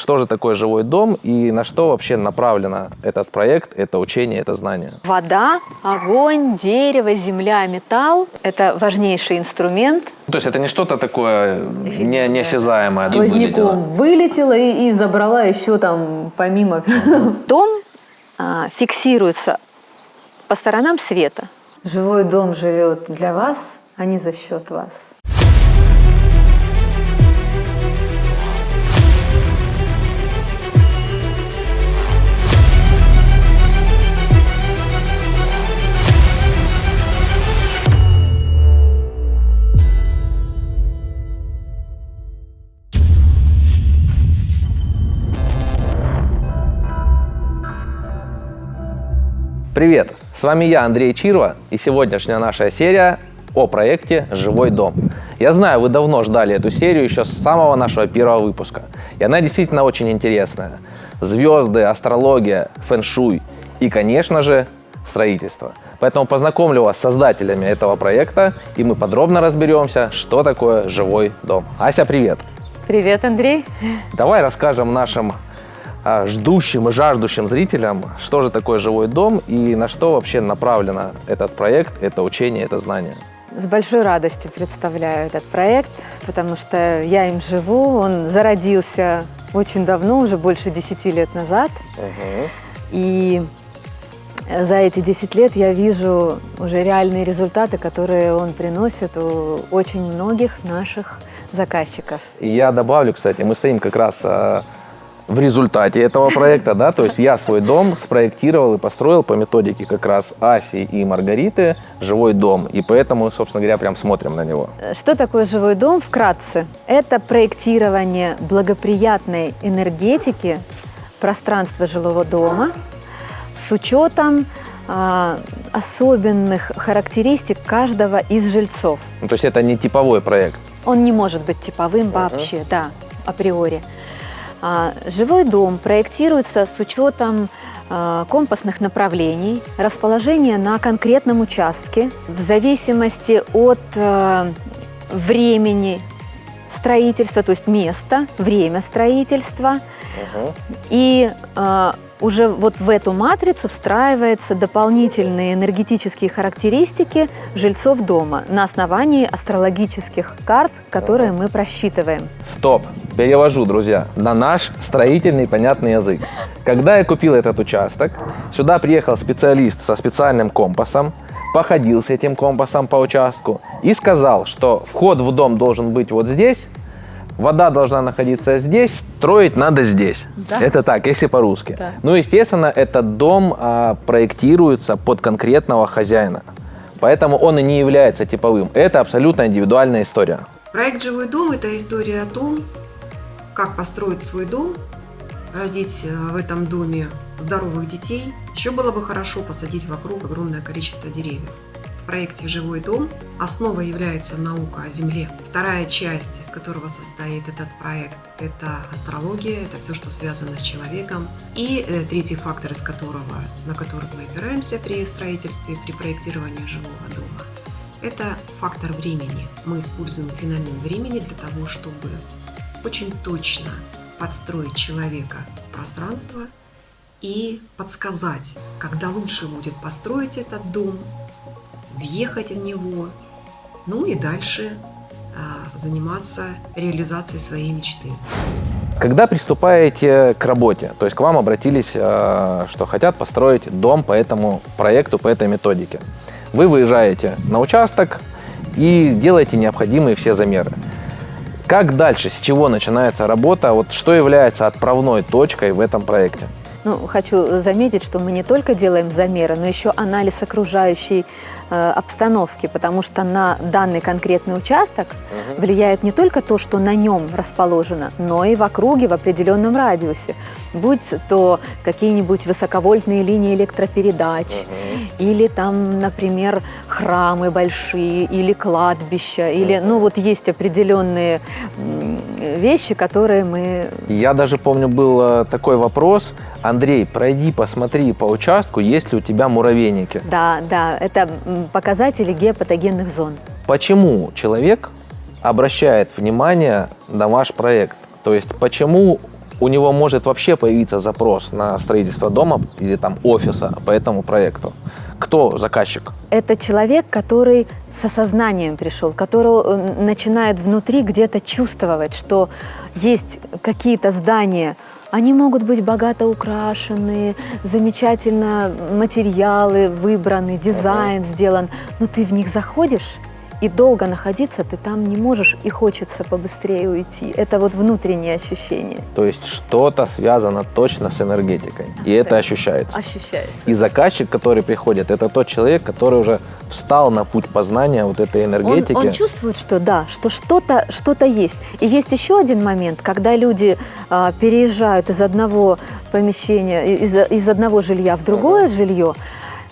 что же такое живой дом и на что вообще направлено этот проект, это учение, это знание. Вода, огонь, дерево, земля, металл – это важнейший инструмент. То есть это не что-то такое не, неосязаемое. Поздняком вылетела и, и забрала еще там помимо. Дом а, фиксируется по сторонам света. Живой дом живет для вас, а не за счет вас. Привет! С вами я, Андрей Чирва, и сегодняшняя наша серия о проекте «Живой дом». Я знаю, вы давно ждали эту серию еще с самого нашего первого выпуска, и она действительно очень интересная. Звезды, астрология, фэн-шуй и, конечно же, строительство. Поэтому познакомлю вас с создателями этого проекта, и мы подробно разберемся, что такое живой дом. Ася, привет! Привет, Андрей! Давай расскажем нашим ждущим и жаждущим зрителям, что же такое живой дом и на что вообще направлено этот проект, это учение, это знание. С большой радостью представляю этот проект, потому что я им живу. Он зародился очень давно, уже больше 10 лет назад. Угу. И за эти 10 лет я вижу уже реальные результаты, которые он приносит у очень многих наших заказчиков. И я добавлю, кстати, мы стоим как раз а, в результате этого проекта, да, то есть я свой дом спроектировал и построил по методике как раз Аси и Маргариты живой дом, и поэтому, собственно говоря, прям смотрим на него. Что такое живой дом? Вкратце, это проектирование благоприятной энергетики пространства жилого дома с учетом а, особенных характеристик каждого из жильцов. Ну, то есть это не типовой проект? Он не может быть типовым uh -huh. вообще, да, априори. А, живой дом проектируется с учетом а, компасных направлений, расположения на конкретном участке в зависимости от а, времени строительства, то есть места, время строительства. Угу. И уже вот в эту матрицу встраиваются дополнительные энергетические характеристики жильцов дома на основании астрологических карт, которые мы просчитываем. Стоп! Перевожу, друзья, на наш строительный понятный язык. Когда я купил этот участок, сюда приехал специалист со специальным компасом, походил с этим компасом по участку и сказал, что вход в дом должен быть вот здесь, вода должна находиться здесь, строить надо здесь. Да? Это так, если по-русски. Да. Ну, естественно, этот дом а, проектируется под конкретного хозяина. Поэтому он и не является типовым. Это абсолютно индивидуальная история. Проект «Живой дом» – это история о том, как построить свой дом, родить э, в этом доме здоровых детей. Еще было бы хорошо посадить вокруг огромное количество деревьев проекте «Живой дом» основа является наука о Земле. Вторая часть, из которого состоит этот проект, это астрология, это все, что связано с человеком. И э, третий фактор, из которого, на который мы опираемся при строительстве, при проектировании жилого дома, это фактор времени. Мы используем феномен времени для того, чтобы очень точно подстроить человека в пространство и подсказать, когда лучше будет построить этот дом, въехать в него, ну и дальше а, заниматься реализацией своей мечты. Когда приступаете к работе, то есть к вам обратились, а, что хотят построить дом по этому проекту, по этой методике, вы выезжаете на участок и делаете необходимые все замеры. Как дальше, с чего начинается работа, вот что является отправной точкой в этом проекте? Ну, хочу заметить, что мы не только делаем замеры, но еще анализ окружающей обстановки, потому что на данный конкретный участок угу. влияет не только то, что на нем расположено, но и в округе, в определенном радиусе. Будь то какие-нибудь высоковольтные линии электропередач, угу. или там, например, храмы большие, или кладбища, угу. или, ну вот есть определенные вещи, которые мы... Я даже помню, был э, такой вопрос, Андрей, пройди, посмотри по участку, есть ли у тебя муравейники. Да, да, это показатели геопатогенных зон. Почему человек обращает внимание на ваш проект? То есть почему у него может вообще появиться запрос на строительство дома или там офиса по этому проекту. Кто заказчик? Это человек, который с осознанием пришел, который э, начинает внутри где-то чувствовать, что есть какие-то здания, они могут быть богато украшены, замечательно материалы выбраны, дизайн сделан, но ты в них заходишь, и долго находиться ты там не можешь, и хочется побыстрее уйти. Это вот внутреннее ощущение. То есть что-то связано точно с энергетикой, и это ощущается. Ощущается. И заказчик, который приходит, это тот человек, который уже встал на путь познания вот этой Он, энергетики. он чувствует, что да, что что-то что есть. И есть еще один момент, когда люди а, переезжают из одного помещения, из, из одного жилья в другое жилье,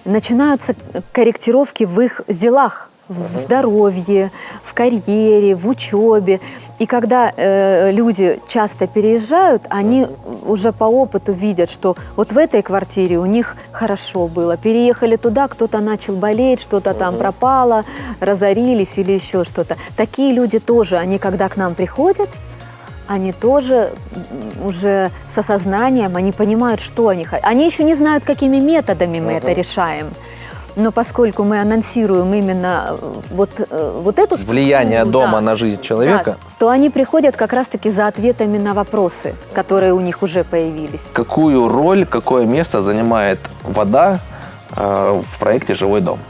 начинаются корректировки в их делах, в здоровье, в карьере, в учебе. И когда э, люди часто переезжают, они уже по опыту видят, что вот в этой квартире у них хорошо было. Переехали туда, кто-то начал болеть, что-то там пропало, разорились или еще что-то. Такие люди тоже, они когда к нам приходят, они тоже уже с осознанием, они понимают, что они хотят. Они еще не знают, какими методами мы это решаем. Но поскольку мы анонсируем именно э, вот, э, вот эту Влияние структуру, дома да, на жизнь человека. да, то они приходят как раз-таки за ответами на вопросы, которые у них уже появились. Какую роль, какое место занимает вода э, в проекте «Живой дом»?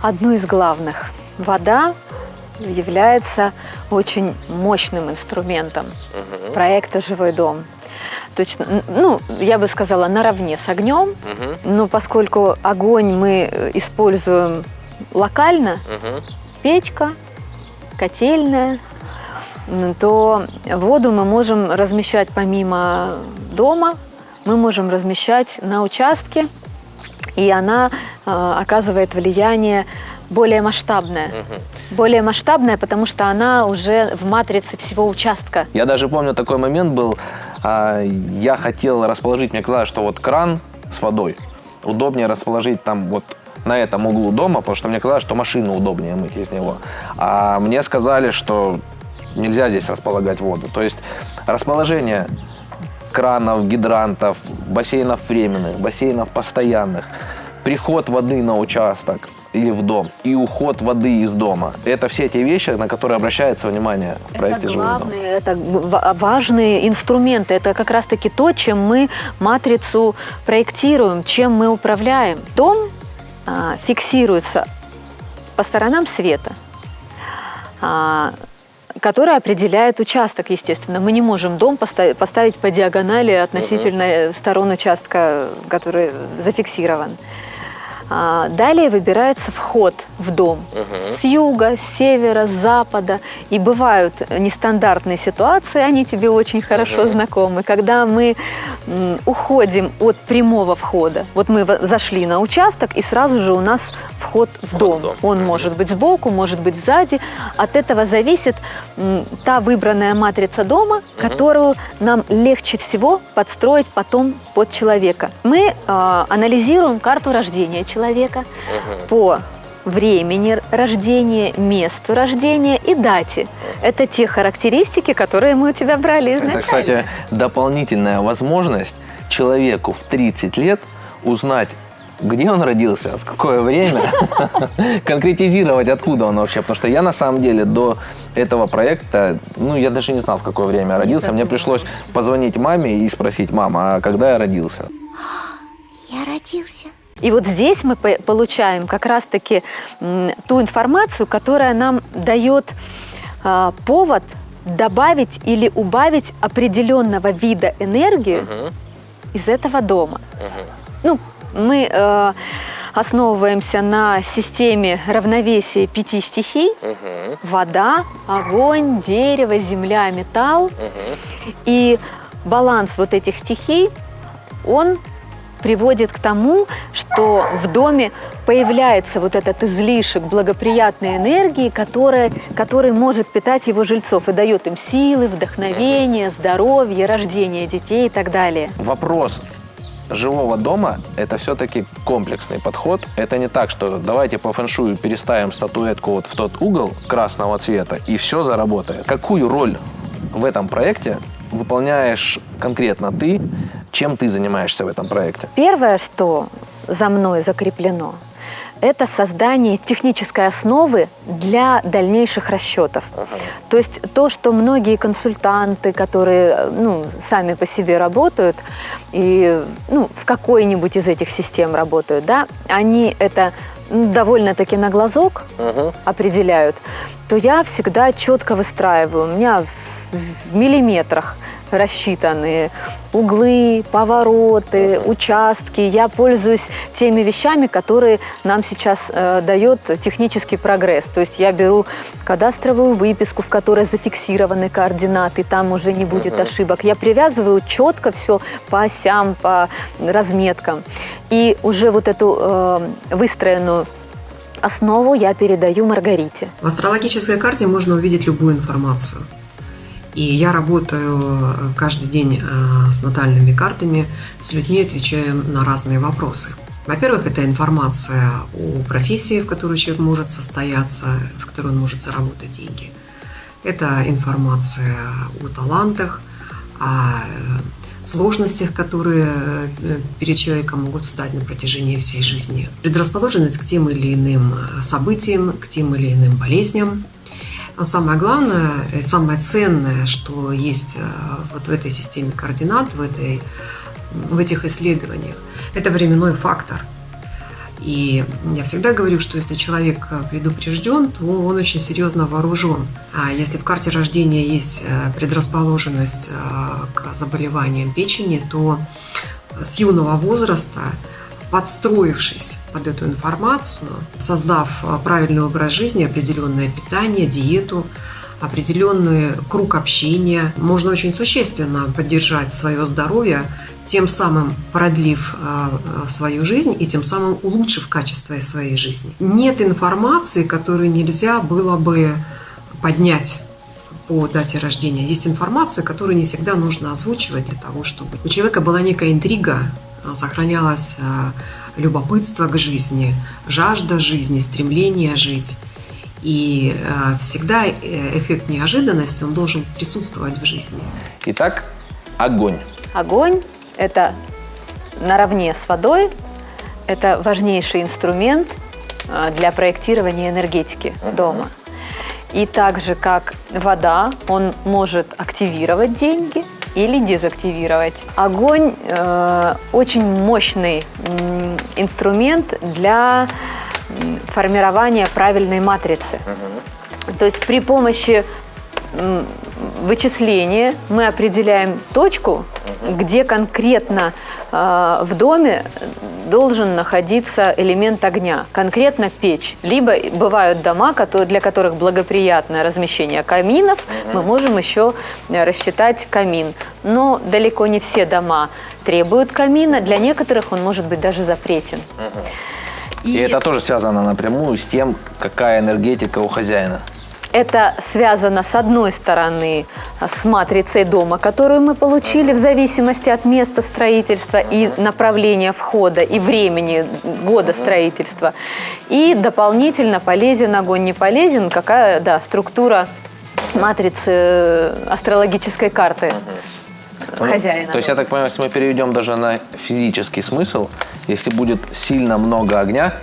Одно из главных. Вода является очень мощным инструментом проекта «Живой дом». Точно, ну, я бы сказала, наравне с огнем, но поскольку огонь мы э, используем локально, печка, котельная, то воду мы можем размещать помимо дома, мы можем размещать на участке, и она э, оказывает влияние более масштабное. Более масштабное, потому что она уже в матрице всего участка. Я даже помню такой момент был, я хотел расположить, мне казалось, что вот кран с водой удобнее расположить там вот на этом углу дома, потому что мне казалось, что машину удобнее мыть из него. А мне сказали, что нельзя здесь располагать воду. То есть расположение кранов, гидрантов, бассейнов временных, бассейнов постоянных, приход воды на участок или в дом и уход воды из дома. Это все те вещи, на которые обращается внимание в проекте это главные, это ва- важные инструменты. Это как раз-таки то, чем мы матрицу проектируем, чем мы управляем. Дом а, фиксируется по сторонам света, а, который определяет участок, естественно. Мы не можем дом поста- поставить по диагонали относительно сторон участка, который зафиксирован. А, Далее выбирается вход в дом. С юга, с севера, с запада. И бывают нестандартные ситуации, они тебе очень хорошо знакомы, когда мы уходим от прямого входа. Вот мы зашли на участок, и сразу же у нас вход в дом. в дом. Он может быть сбоку, может быть сзади. От этого зависит та выбранная матрица дома, которую нам легче всего подстроить потом под человека. Мы а, анализируем карту рождения человека по времени рождения, месту рождения и дате. Это те характеристики, которые мы у тебя брали изначально. Это, кстати, дополнительная возможность человеку в 30 лет узнать, где он родился, в какое время, конкретизировать, откуда он вообще. Потому что я на самом деле до этого проекта, ну, я даже не знал, в какое время я родился. Мне пришлось позвонить маме и спросить, мама, а когда я родился? Я родился. И вот здесь мы по- получаем как раз-таки ту информацию, которая нам дает а, повод добавить или убавить определенного вида энергии из этого дома. Ну, мы э, основываемся на системе равновесия пяти стихий. Вода, огонь, дерево, земля, металл. И баланс вот этих стихий, он приводит к тому, что в доме появляется вот этот излишек благоприятной энергии, которая, который может питать его жильцов и дает им силы, вдохновение, здоровье, рождение детей и так далее. Вопрос живого дома – это все-таки комплексный подход. Это не так, что давайте по фэншую переставим статуэтку вот в тот угол красного цвета, и все заработает. Какую роль в этом проекте выполняешь конкретно ты? Чем ты занимаешься в этом проекте? Первое, что за мной закреплено, это создание технической основы для дальнейших расчетов. То есть то, что многие консультанты, которые ну, сами по себе работают и ну, в какой-нибудь из этих систем работают, да, они это довольно-таки на глазок определяют, то я всегда четко выстраиваю. У меня в, в миллиметрах рассчитаны углы, повороты, участки. Я пользуюсь теми вещами, которые нам сейчас э, дает технический прогресс. То есть я беру кадастровую выписку, в которой зафиксированы координаты, там уже не будет ошибок. Я привязываю четко все по осям, по разметкам. И уже вот эту э, выстроенную основу я передаю Маргарите. В астрологической карте можно увидеть любую информацию. И я работаю э, каждый день э, с натальными картами, с людьми отвечаю на разные вопросы. Во-первых, это информация о профессии, в которой человек может состояться, в которой он может заработать деньги. Это информация о талантах, о э, сложностях, которые перед человеком могут встать на протяжении всей жизни. Предрасположенность к тем или иным событиям, к тем или иным болезням. Но самое главное, и самое ценное, что есть э, вот в этой системе координат, в, этой, в этих исследованиях, это временной фактор. И я всегда говорю, что если человек предупрежден, то он очень серьезно вооружен. А если в карте рождения есть э, предрасположенность э, к заболеваниям печени, то с юного возраста, подстроившись под эту информацию, создав э, правильный образ жизни, определенное питание, диету, определенный круг общения, можно очень существенно поддержать свое здоровье, тем самым продлив э, э, свою жизнь и тем самым улучшив качество своей жизни. Нет информации, которую нельзя было бы поднять по дате рождения. Есть информация, которую не всегда нужно озвучивать для того, чтобы у человека была некая интрига, сохранялось любопытство к жизни, жажда жизни, стремление жить. И всегда эффект неожиданности, он должен присутствовать в жизни. Итак, огонь. Огонь – это наравне с водой, это важнейший инструмент для проектирования энергетики дома. И так же, как вода, он может активировать деньги или дезактивировать. Огонь э, очень мощный инструмент для формирования правильной матрицы. То есть при помощи м, вычисления мы определяем точку, где конкретно э, в доме должен находиться элемент огня, конкретно печь. Либо бывают дома, которые, для которых благоприятное размещение каминов, мы можем еще рассчитать камин. Но далеко не все дома требуют камина, для некоторых он может быть даже запретен. И это тоже связано напрямую с тем, какая энергетика у хозяина. Это связано с одной стороны с матрицей дома, которую мы получили в зависимости от места строительства и направления входа и времени года строительства. И дополнительно полезен огонь, не полезен, какая да, структура матрицы э, астрологической карты хозяина. Ну, То есть, я так понимаю, если мы переведем даже на физический смысл, если будет сильно много огня,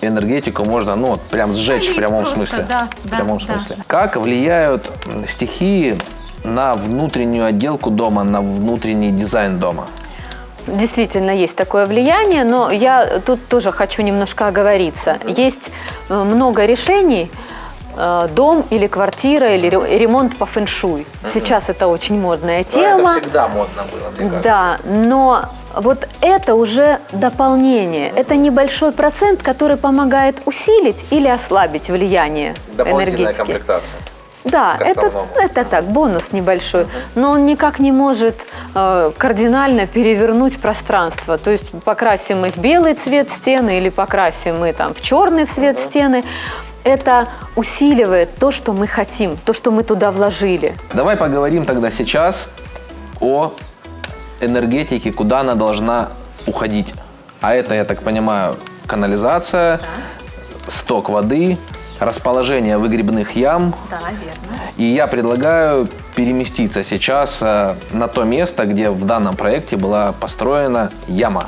энергетику можно, ну, прям сжечь в прямом просто, смысле. да, в да, прямом да. смысле. Как влияют стихии на внутреннюю отделку дома, на внутренний дизайн дома? Действительно есть такое влияние, но я тут тоже хочу немножко оговориться. Есть э, много решений, дом или квартира, или ре- ремонт по фэншуй. Сейчас это очень модная тема. всегда модно было, мне Да, но вот это уже дополнение. Это небольшой процент, который помогает усилить или ослабить влияние энергетики. комплектация. Да, это, это так, бонус небольшой. Но он никак не может э, кардинально перевернуть пространство. То есть покрасим мы в белый цвет стены или покрасим мы там в черный цвет стены. Это усиливает то, что мы хотим, то, что мы туда вложили. Давай поговорим тогда сейчас о энергетике, куда она должна уходить. А это, я так понимаю, канализация, сток воды, расположение выгребных ям. Да, верно. И я предлагаю переместиться сейчас э, на то место, где в данном проекте была построена яма.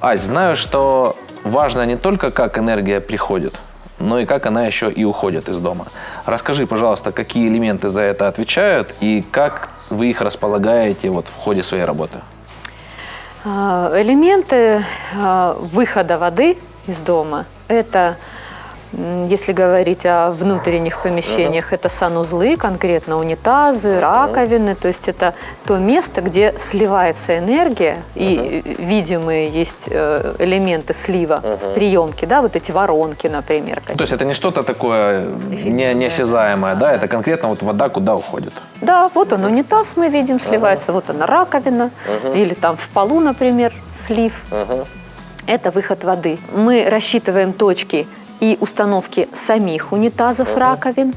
Ась, знаю, что важно не только, как энергия приходит, но и как она еще и уходит из дома. Расскажи, пожалуйста, какие элементы за это отвечают и как вы их располагаете вот в ходе своей работы? А, Элементы а, выхода воды из дома – это, если говорить о внутренних помещениях, это санузлы, конкретно унитазы, раковины. То есть это то место, где сливается энергия, и э, видимые есть э, элементы слива, приемки, да, вот эти воронки, например. То есть это не что-то такое не, неосязаемое, да, это конкретно вот вода куда уходит. Да, вот он унитаз мы видим, сливается, вот она раковина, или там в полу, например, слив. Это выход воды. Мы рассчитываем точки и установки самих унитазов, раковин,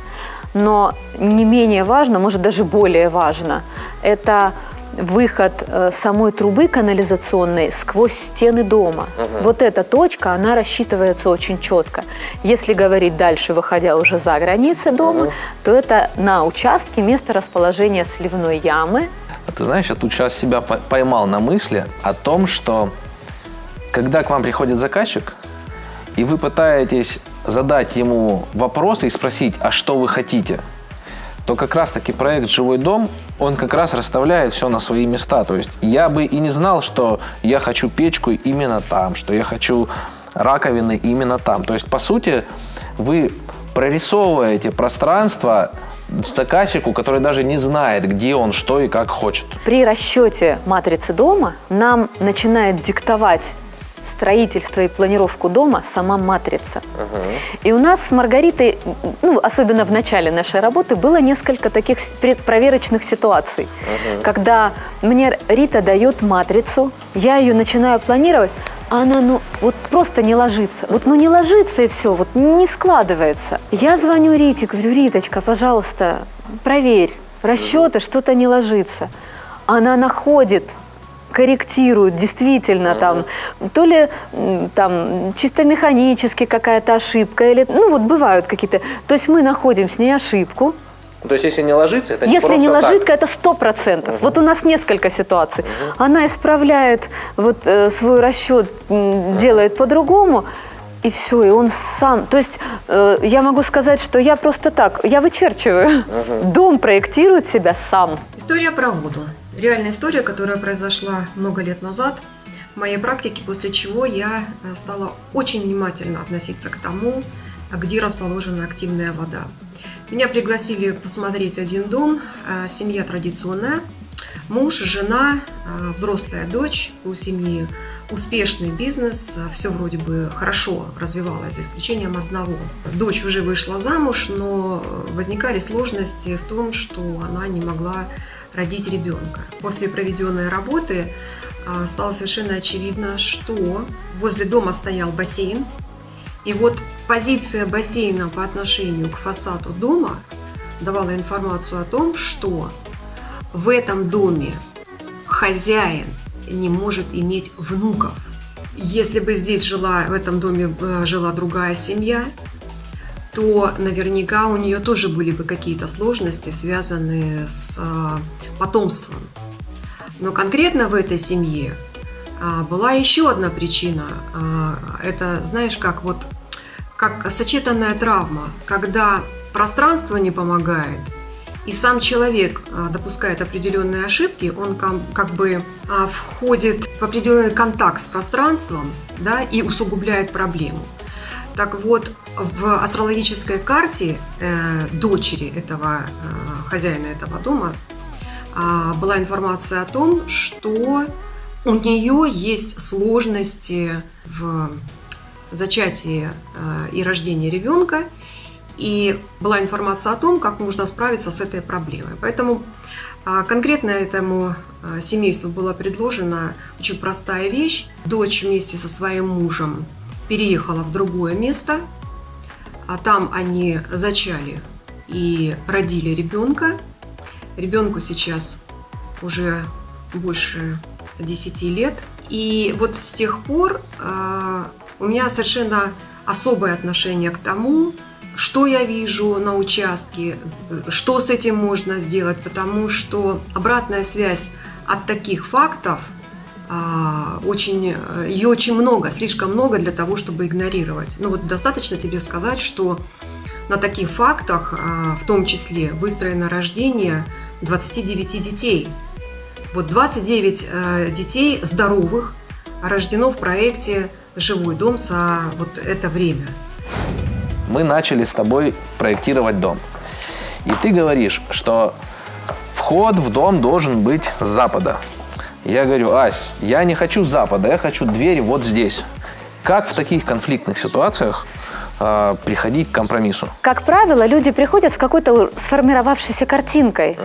но не менее важно, может даже более важно, это выход э, самой трубы канализационной сквозь стены дома. Вот эта точка, она рассчитывается очень четко. Если говорить дальше, выходя уже за границы дома, то это на участке место расположения сливной ямы. А ты знаешь, я тут сейчас себя по- поймал на мысли о том, что когда к вам приходит заказчик, и вы пытаетесь задать ему вопросы и спросить, а что вы хотите, то как раз-таки проект «Живой дом», он как раз расставляет все на свои места. То есть я бы и не знал, что я хочу печку именно там, что я хочу раковины именно там. То есть, по сути, вы прорисовываете пространство заказчику, который даже не знает, где он, что и как хочет. При расчете матрицы дома нам начинает диктовать строительство и планировку дома сама матрица. И у нас с Маргаритой, ну, особенно в начале нашей работы, было несколько таких проверочных ситуаций, когда мне Рита дает матрицу, я ее начинаю планировать, а она, ну, вот просто не ложится. Вот, ну, не ложится и все, вот не складывается. Я звоню Рите, говорю, Риточка, пожалуйста, проверь, расчеты, что-то не ложится. Она находит корректируют действительно там то ли там чисто механически какая-то ошибка или ну вот бывают какие-то. То есть мы находим с ней ошибку. То есть, если не ложится, это если не ложитка это сто процентов. Вот у нас несколько ситуаций. Она исправляет вот э, свой расчет м, делает по-другому и все, и он сам. То есть э, я могу сказать, что я просто так, я вычерчиваю. Дом проектирует себя сам. История про воду. Реальная история, которая произошла много лет назад в моей практике, после чего я э, стала очень внимательно относиться к тому, где расположена активная вода. Меня пригласили посмотреть один дом, э, семья традиционная, муж, жена, э, взрослая дочь, у семьи успешный бизнес, все вроде бы хорошо развивалось, за исключением одного. Дочь уже вышла замуж, но возникали сложности в том, что она не могла родить ребенка. После проведенной работы а, стало совершенно очевидно, что возле дома стоял бассейн, и вот позиция бассейна по отношению к фасаду дома давала информацию о том, что в этом доме хозяин не может иметь внуков. Если бы здесь жила, в этом доме э, жила другая семья, то наверняка у нее тоже были бы какие-то сложности, связанные с э, потомством. Но конкретно в этой семье а, была еще одна причина. А, Это, знаешь, как вот как сочетанная травма, когда пространство не помогает, и сам человек а, допускает определенные ошибки, он как бы а, входит в определенный контакт с пространством да, и усугубляет проблему. Так вот, в астрологической карте э, дочери этого э, хозяина этого дома а, была информация о том, что у нее есть сложности в зачатии э, и рождении ребенка, и была информация о том, как нужно справиться с этой проблемой. Поэтому а, конкретно этому семейству была предложена очень простая вещь. Дочь вместе со своим мужем переехала в другое место, а там они зачали и родили ребенка. Ребенку сейчас уже больше 10 лет. И вот с тех пор а, у меня совершенно особое отношение к тому, что я вижу на участке, что с этим можно сделать, потому что обратная связь от таких фактов очень, ее очень много, слишком много для того, чтобы игнорировать. Ну вот достаточно тебе сказать, что на таких фактах, а, в том числе выстроено рождение 29 детей. Вот 29 э, детей здоровых рождено в проекте «Живой дом» за вот это время. Мы начали с тобой проектировать дом. И ты говоришь, что вход в дом должен быть с запада. Я говорю, Ась, я не хочу запада, я хочу дверь вот здесь. Как в таких конфликтных ситуациях э, приходить к компромиссу? Как правило, люди приходят с какой-то сформировавшейся картинкой.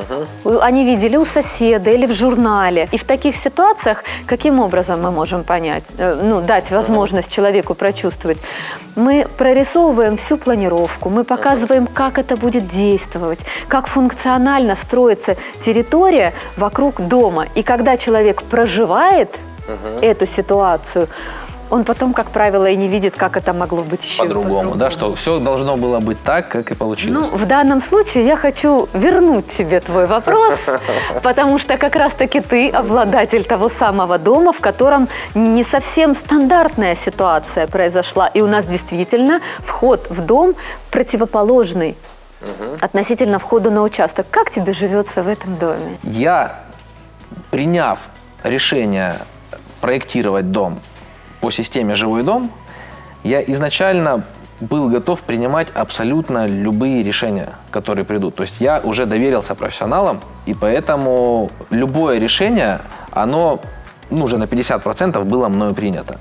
Они видели у соседа или в журнале. И в таких ситуациях каким образом мы можем понять, э, ну, дать возможность человеку прочувствовать? Мы прорисовываем всю планировку, мы показываем, как это будет действовать, как функционально строится территория вокруг дома. И когда человек проживает эту ситуацию, он потом, как правило, и не видит, как это могло быть еще По-другому, да, что все должно было быть так, как и Ну, получилось. в данном случае я хочу вернуть тебе твой вопрос, потому что как раз-таки ты обладатель того самого дома, в котором не совсем стандартная ситуация произошла. И у нас действительно вход в дом противоположный относительно входа на участок. Как тебе живется в этом доме? Я, приняв решение проектировать дом по системе «Живой дом», я изначально был готов принимать абсолютно любые решения, которые придут. То есть я уже доверился профессионалам, и поэтому любое решение, оно ну, уже на 50% было мною принято.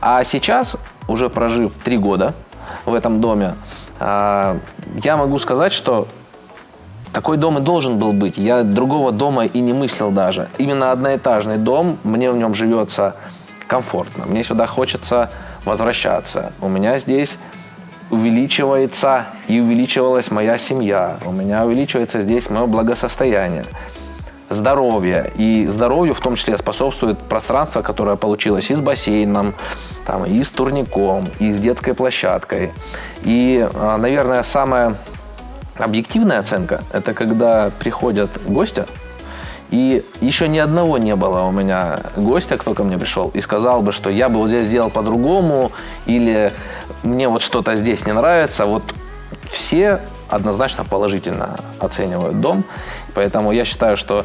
А сейчас, уже прожив три года в этом доме, а, я могу сказать, что такой дом и должен был быть. Я другого дома и не мыслил даже. Именно одноэтажный дом, мне в нем живется комфортно. Мне сюда хочется возвращаться. У меня здесь увеличивается и увеличивалась моя семья. У меня увеличивается здесь мое благосостояние, здоровье. И здоровью в том числе способствует пространство, которое получилось и с бассейном, там, и с турником, и с детской площадкой. И, а, наверное, самая объективная оценка – это когда приходят гости, и еще ни одного не было у меня гостя, кто ко мне пришел и сказал бы, что я бы вот здесь сделал по-другому, или мне вот что-то здесь не нравится. Вот все однозначно положительно оценивают дом. Поэтому я считаю, что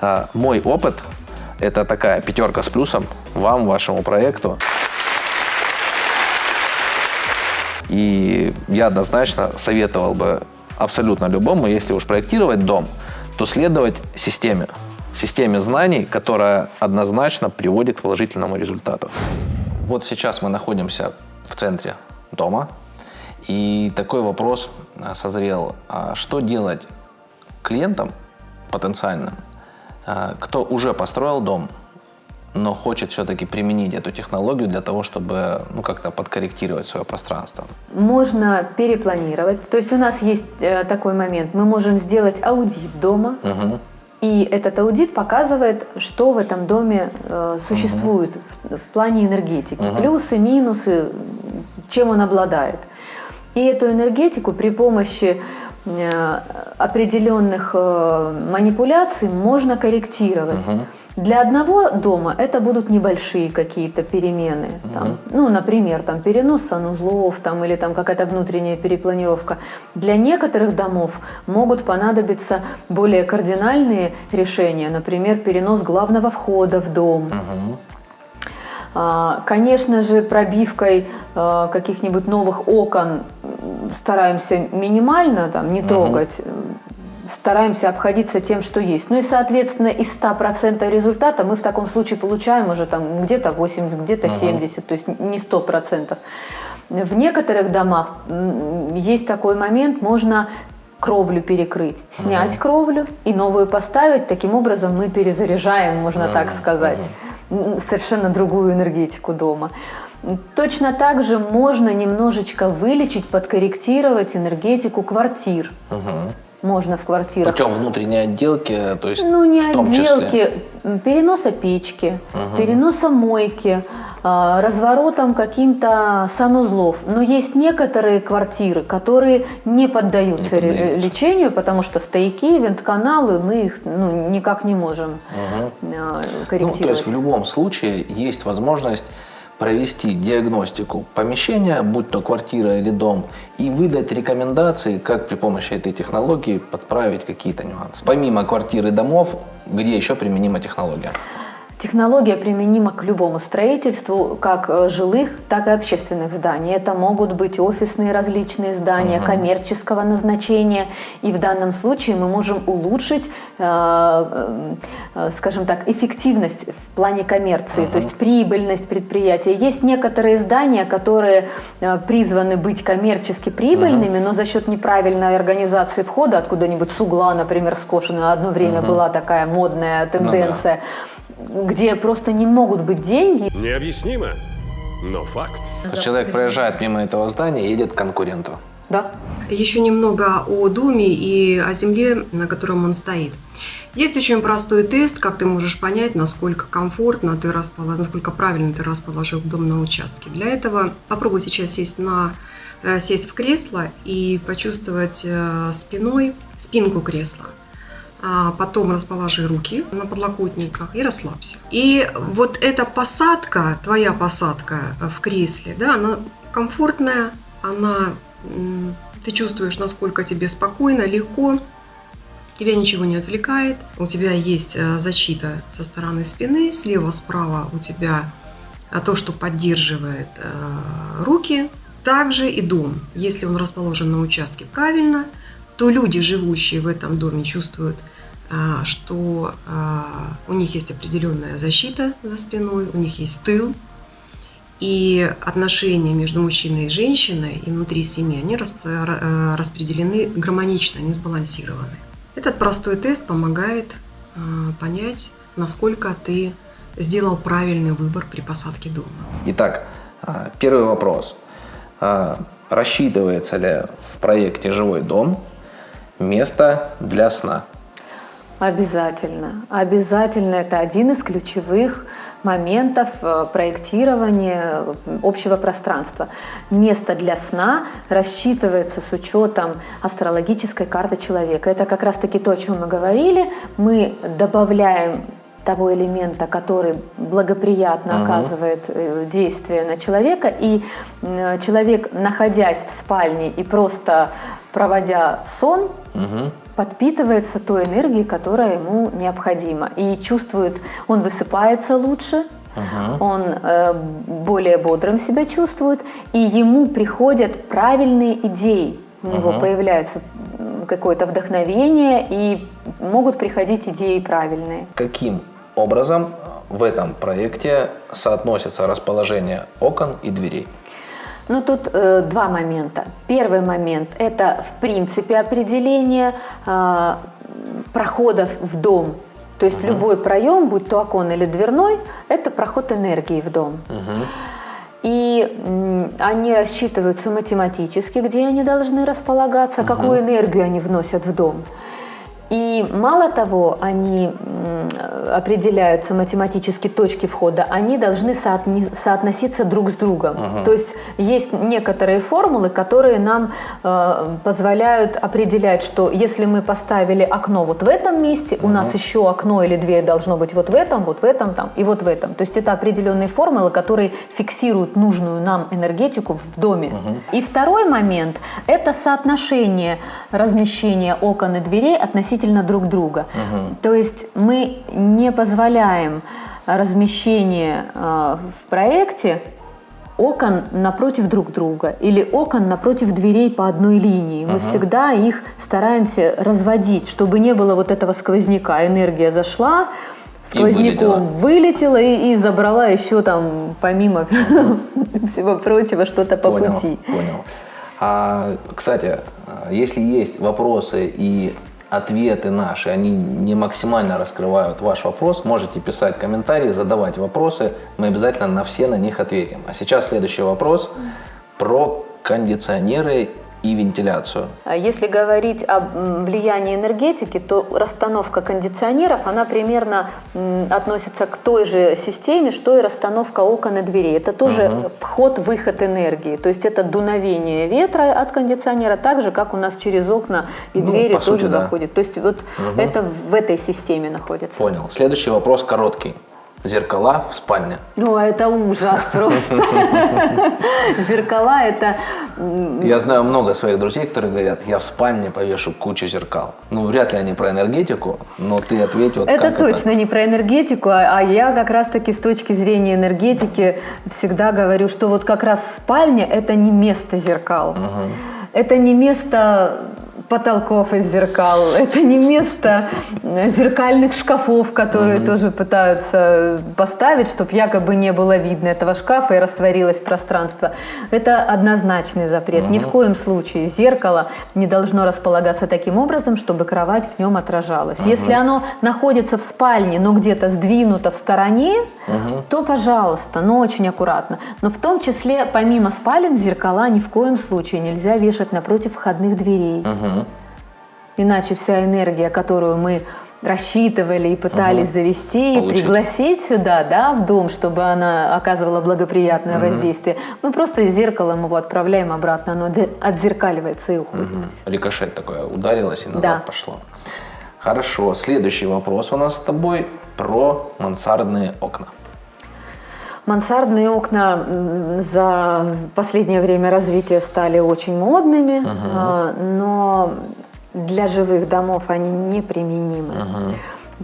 а, мой опыт – это такая пятерка с плюсом вам, вашему проекту. И я однозначно советовал бы абсолютно любому, если уж проектировать дом, то следовать системе, системе знаний, которая однозначно приводит к положительному результату. Вот сейчас мы находимся в центре дома, и такой вопрос а, созрел. А Что делать клиентам потенциальным, а, кто уже построил дом, но хочет все-таки применить эту технологию для того, чтобы ну, как-то подкорректировать свое пространство? Можно перепланировать. То есть у нас есть э, такой момент. Мы можем сделать аудит дома. Мгм. И этот аудит показывает, что в этом доме э, существует в, в плане энергетики. Мгм. Плюсы, минусы, чем он обладает. И эту энергетику при помощи э, определенных э, манипуляций можно корректировать. Мгм. Для одного дома это будут небольшие какие-то перемены. Там, ну, например, там, перенос санузлов там, или там, какая-то внутренняя перепланировка. Для некоторых домов могут понадобиться более кардинальные решения, например, перенос главного входа в дом. А, Конечно же, пробивкой э, каких-нибудь новых окон стараемся минимально там, не трогать, м, стараемся обходиться тем, что есть. Ну и, соответственно, из 100% результата мы в таком случае получаем уже там где-то 80, где-то 70, то есть не 100%. В некоторых домах есть такой момент, можно кровлю перекрыть, снять кровлю и новую поставить. Таким образом мы перезаряжаем, можно так сказать, м, совершенно другую энергетику дома. Точно так же можно немножечко вылечить, подкорректировать энергетику квартир. Мгм. Можно в квартирах. Путем внутренней отделки, то есть Ну, не в том числе. отделки, м, переноса печки, переноса мойки, а, разворотом каким-то санузлов. Но есть некоторые квартиры, которые не поддаются, Не поддаются. лечению, потому что стояки, вентканалы, мы их ну, никак не можем Ну, корректировать. то есть в любом случае есть возможность провести диагностику помещения, будь то квартира или дом, и выдать рекомендации, как при помощи этой технологии подправить какие-то нюансы. Помимо квартир и домов, где еще применима технология? Технология применима к любому строительству, как э, жилых, так и общественных зданий. Это могут быть офисные различные здания, коммерческого назначения. И в данном случае мы можем улучшить, э, э, скажем так, эффективность в плане коммерции, то есть прибыльность предприятия. Есть некоторые здания, которые призваны быть коммерчески прибыльными, но за счет неправильной организации входа, откуда-нибудь с угла, например, скошено, одно время была такая модная тенденция, где просто не могут быть деньги. Необъяснимо, но факт. То есть человек проезжает мимо этого здания и едет к конкуренту. Да. Еще немного о доме и о земле, на котором он стоит. Есть очень простой тест, как ты можешь понять, насколько комфортно ты расположил, насколько правильно ты расположил дом на участке. Для этого попробуй сейчас сесть, на, э, сесть в кресло и почувствовать э, спиной спинку кресла. А Потом расположи руки на подлокотниках и расслабься. И вот эта посадка, твоя посадка в кресле, да, она комфортная, она ты чувствуешь, насколько тебе спокойно, легко, тебя ничего не отвлекает, у тебя есть э, защита со стороны спины, слева, справа у тебя а, то, что поддерживает э, руки, также и дом. Если он расположен на участке правильно, то люди, живущие в этом доме, чувствуют, что а, у них есть определенная защита за спиной, у них есть тыл, и отношения между мужчиной и женщиной и внутри семьи, они э, распределены гармонично, они сбалансированы. Этот простой тест помогает э, понять, насколько ты сделал правильный выбор при посадке дома. Итак, а, первый вопрос. А, Рассчитывается ли в проекте «Живой дом» место для сна? Обязательно. Обязательно это один из ключевых моментов э, проектирования э, общего пространства. Место для сна рассчитывается с учетом астрологической карты человека. Это как раз-таки то, о чем мы говорили. Мы добавляем того элемента, который благоприятно Ага. оказывает э, действие на человека, и человек, находясь в спальне и просто проводя сон, Мгм. подпитывается той энергией, которая ему необходима. И чувствует, он высыпается лучше, он э, более бодрым себя чувствует, и ему приходят правильные идеи. У него появляется какое-то вдохновение, и могут приходить идеи правильные. Каким образом в этом проекте соотносится расположение окон и дверей? Ну, тут э, два момента. Первый момент – это, в принципе, определение а, проходов в дом. То есть любой проем, будь то окон или дверной, это проход энергии в дом. И м, они рассчитываются математически, где они должны располагаться, какую энергию они вносят в дом. И мало того, они определяются математически точки входа, они должны соотноситься друг с другом. То есть есть некоторые формулы, которые нам э, позволяют определять, что если мы поставили окно вот в этом месте, у нас еще окно или дверь должно быть вот в этом, вот в этом там и вот в этом. То есть это определенные формулы, которые фиксируют нужную нам энергетику в доме. И второй момент – это соотношение размещения окон и дверей относительно друг друга. То есть мы не позволяем размещение э, в проекте окон напротив друг друга или окон напротив дверей по одной линии. Мы всегда их стараемся разводить, чтобы не было вот этого сквозняка. Энергия зашла, сквозняком вылетела, и, и забрала еще там, помимо всего прочего, что-то по понял, пути. Понял. А, кстати, а, если есть вопросы и ответы наши, они не максимально раскрывают ваш вопрос, можете писать комментарии, задавать вопросы, мы обязательно на все на них ответим. А сейчас следующий вопрос про кондиционеры и вентиляцию. А Если говорить м, влиянии энергетики, то расстановка кондиционеров, она примерно относится к той же системе, что и расстановка окон и дверей. Это тоже вход-выход энергии. То есть это дуновение ветра от кондиционера, так же, как у нас через окна и Ну, двери тоже сути, да. заходит. То есть вот это в этой системе находится. Понял. Следующий вопрос короткий. Зеркала в спальне. Ну, а это ужас просто. Зеркала это... Я знаю много своих друзей, которые говорят, я в спальне повешу кучу зеркал. Ну, вряд ли они про энергетику, но ты ответь, вот Это точно не про энергетику, а а я как раз-таки с точки зрения энергетики всегда говорю, что вот как раз спальня – это не место зеркал. Это не место потолков из зеркал, это не место зеркальных шкафов, которые тоже пытаются поставить, чтобы якобы не было видно этого шкафа и растворилось пространство. Это однозначный запрет. Ни в коем случае зеркало не должно располагаться таким образом, чтобы кровать в нем отражалась. Если оно находится в спальне, но где-то сдвинуто в стороне, то пожалуйста, но очень аккуратно. Но в том числе, помимо спален, зеркала ни в коем случае нельзя вешать напротив входных дверей. Иначе вся энергия, которую мы рассчитывали и пытались завести, и Получить. пригласить сюда, да, в дом, чтобы она оказывала благоприятное воздействие, мы просто зеркалом его отправляем обратно, оно отзеркаливается и уходит. Мгм. Рикошет такое ударилось и назад Да. пошло. Хорошо. Следующий вопрос у нас с тобой про мансардные окна. Мансардные окна за последнее время развития стали очень модными, а, но для живых домов они неприменимы.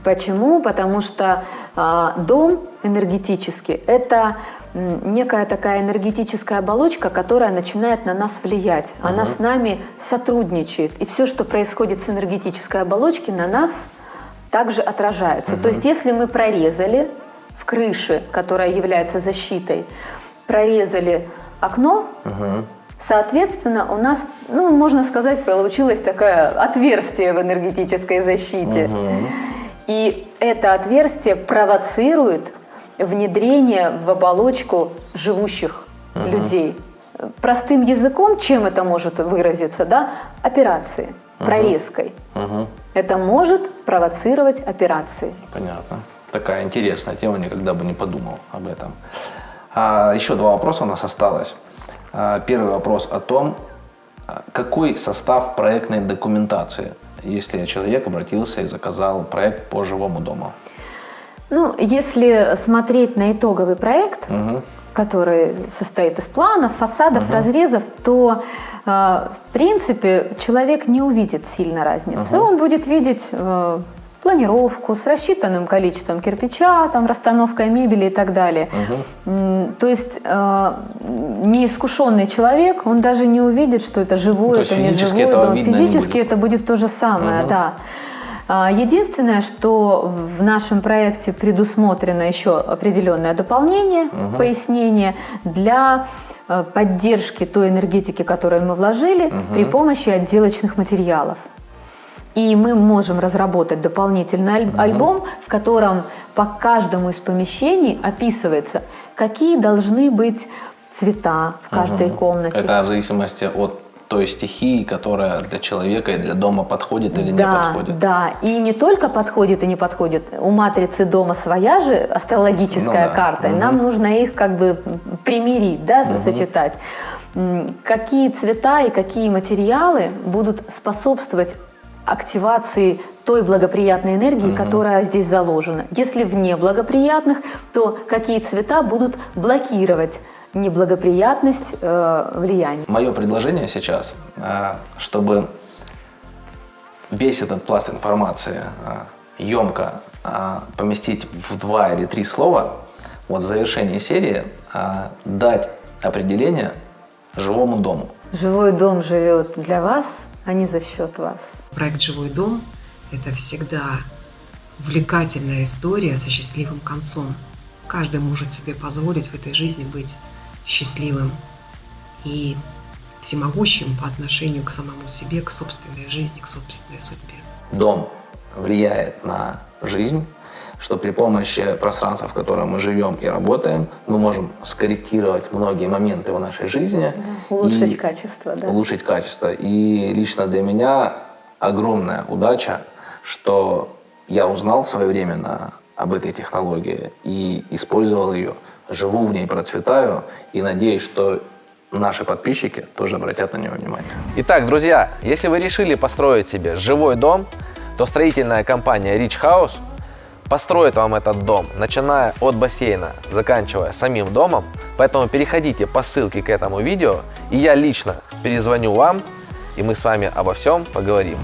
Почему? Потому что а, дом энергетически – это некая такая энергетическая оболочка, которая начинает на нас влиять. Она с нами сотрудничает. И все, что происходит с энергетической оболочки, на нас также отражается. То есть если мы прорезали в крыше, которая является защитой, прорезали окно, соответственно, у нас, ну, можно сказать, получилось такое отверстие в энергетической защите. И это отверстие провоцирует внедрение в оболочку живущих людей. Простым языком, чем это может выразиться, да? Операции, прорезкой. Мгм. Это может провоцировать операции. Понятно. Такая интересная тема, никогда бы не подумал об этом. А, еще два вопроса у нас осталось. А, первый вопрос о том, а, какой состав проектной документации, если человек обратился и заказал проект по жилому дому. Ну, если смотреть на итоговый проект, Мгм. который состоит из планов, фасадов, разрезов, то, э, в принципе, человек не увидит сильно разницы. Он будет видеть э, планировку с рассчитанным количеством кирпича, там, расстановкой мебели и так далее. М, То есть э, неискушенный человек, он даже не увидит, что это живое, Ну, это не живое. этого но видно не Физически будет. это будет то же самое, да. А, Единственное, что в нашем проекте предусмотрено еще определенное дополнение, пояснение для э, поддержки той энергетики, которую мы вложили при помощи отделочных материалов. И мы можем разработать дополнительный аль- альбом, в котором по каждому из помещений описывается, какие должны быть цвета в каждой комнате. Это в зависимости от той стихии, которая для человека и для дома подходит или не да, подходит. Да, и не только подходит и не подходит. У матрицы дома своя же астрологическая Ну да. карта, и нам нужно их как бы примирить, да, сочетать. М, Какие цвета и какие материалы будут способствовать активации той благоприятной энергии, которая здесь заложена. Если в неблагоприятных, то какие цвета будут блокировать неблагоприятность э, влияния. Мое предложение сейчас, а, чтобы весь этот пласт информации емко поместить в два или три слова, вот в завершении серии а, дать определение живому дому. Живой дом живет для вас, а не за счет вас. Проект «Живой дом» – это всегда увлекательная история со счастливым концом. Каждый может себе позволить в этой жизни быть счастливым и всемогущим по отношению к самому себе, к собственной жизни, к собственной судьбе. Дом влияет на жизнь, что при помощи пространства, в котором мы живем и работаем, мы можем скорректировать многие моменты в нашей жизни. Улучшить и качество, да. Улучшить качество. И лично для меня огромная удача, что я узнал своевременно об этой технологии и использовал ее, живу в ней, процветаю и надеюсь, что наши подписчики тоже обратят на нее внимание. Итак, друзья, если вы решили построить себе живой дом, то строительная компания Rich House построит вам этот дом, начиная от бассейна, заканчивая самим домом. Поэтому переходите по ссылке к этому видео, и я лично перезвоню вам, и мы с вами обо всем поговорим.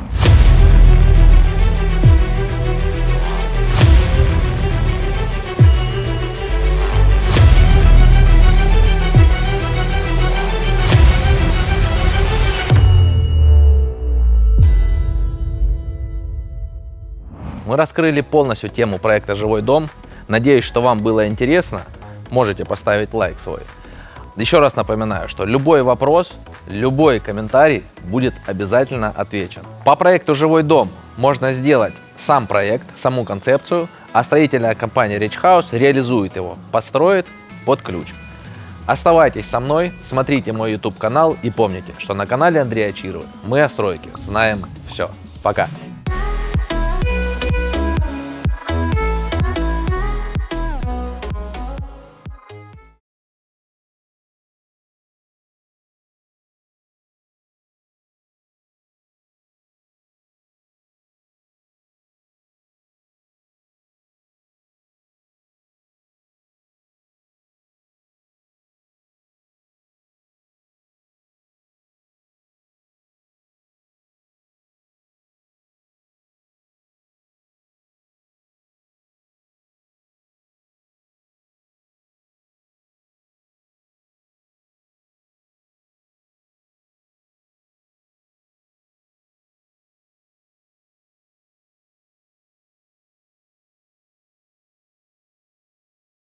Мы раскрыли полностью тему проекта «Живой дом». Надеюсь, что вам было интересно. Можете поставить лайк свой. Еще раз напоминаю, что любой вопрос, любой комментарий будет обязательно отвечен. По проекту «Живой дом» можно сделать сам проект, саму концепцию, а строительная компания Rich House реализует его, построит под ключ. Оставайтесь со мной, смотрите мой YouTube канал и помните, что на канале Андрея Чирова мы о стройке знаем все. Пока!